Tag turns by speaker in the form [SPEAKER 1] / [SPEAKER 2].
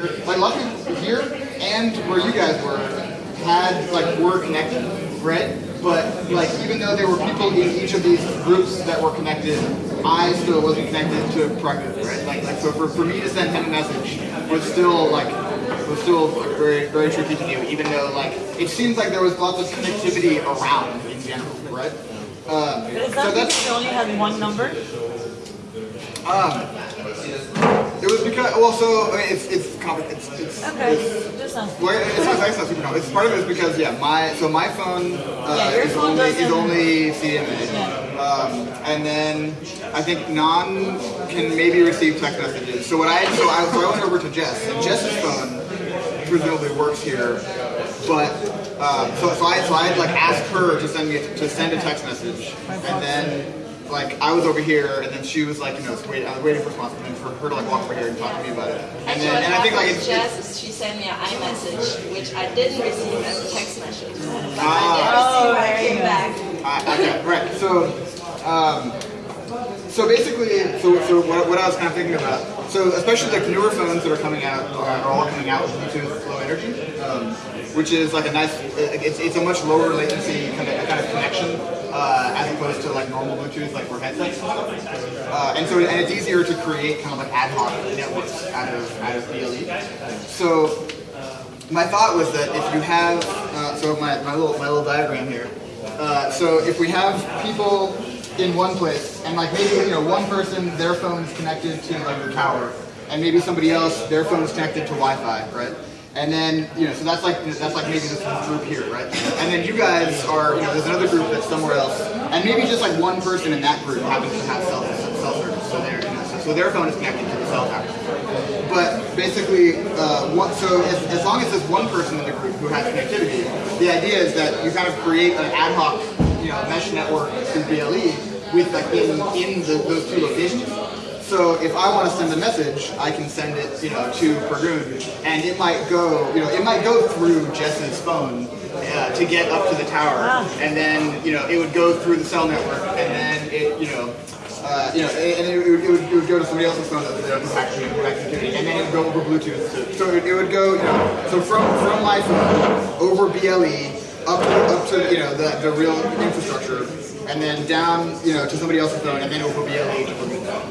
[SPEAKER 1] Like luckily here and where you guys were had like were connected, right? But like even though there were people in each of these groups that were connected, I still wasn't connected to Practice, right? Like like so for, for me to send him a message was still like was still like, very very tricky to do, even though like it seems like there was lots of connectivity around in general, right? Um,
[SPEAKER 2] But is
[SPEAKER 1] so
[SPEAKER 2] that
[SPEAKER 1] that's
[SPEAKER 2] because you only had one number?
[SPEAKER 1] um, because well, so I mean, it's it's compli- it's it's,
[SPEAKER 2] Okay,
[SPEAKER 1] it's
[SPEAKER 2] just sounds.
[SPEAKER 1] Well, it's not, it's not super. It's part of it is because yeah, my so my phone uh,
[SPEAKER 2] Yeah, your
[SPEAKER 1] is
[SPEAKER 2] phone
[SPEAKER 1] only is only CDMA,
[SPEAKER 2] Yeah.
[SPEAKER 1] um, and then I think non can maybe receive text messages. So what I so I, so I went over to Jess, and Jess's phone presumably works here, but um, so so I so I had like asked her to send me to send a text message, and then. Like I was over here, and then she was like, you know, wait, I was waiting for a response, and then for her to like walk over here and talk to me about it. And
[SPEAKER 3] Actually,
[SPEAKER 1] then, and I think like
[SPEAKER 3] happened
[SPEAKER 1] it's,
[SPEAKER 3] with
[SPEAKER 1] it's
[SPEAKER 3] she sent me an iMessage, which I didn't receive as a text message. But
[SPEAKER 1] Ah.
[SPEAKER 3] I did receive when I
[SPEAKER 2] Oh,
[SPEAKER 3] came back.
[SPEAKER 1] I, okay, right. So, um, so basically, so, so what, what I was kind of thinking about, so especially like newer phones that are coming out uh, are all coming out with Bluetooth Low Energy, um, which is like a nice, it's, it's a much lower latency kind of kind of connection uh, as opposed to like normal Bluetooth, like for headsets and. Uh, and so, and it's easier to create kind of like ad hoc networks out of out of BLE. So my thought was that if you have, uh, so my, my little my little diagram here. Uh, so if we have people in one place, and like maybe you know one person their phone is connected to like the tower, and maybe somebody else their phone is connected to Wi-Fi, right? And then you know, so that's like that's like maybe this group here, right? And then you guys are, you know, there's another group that's somewhere else, and maybe just like one person in that group happens to have cell cell service, so their you know, so, so their phone is connected to the cell tower. But basically, uh, what, so as, as long as there's one person in the group who has connectivity, the idea is that you kind of create an ad hoc, you know, mesh network through BLE with like in in the, those two locations. So if I want to send a message, I can send it, you know, to Pergoon, and it might go, you know, it might go through Jess's phone uh, to get up to the tower, and then, you know, it would go through the cell network, and then it, you know, uh, you know, and it, it, would, it, would, it would go to somebody else's phone that was actually in connectivity, and then it would go over Bluetooth. To, so it, it would go, you know, so from from my phone over BLE up up to you know the, the real infrastructure, and then down, you know, to somebody else's phone, and then over BLE.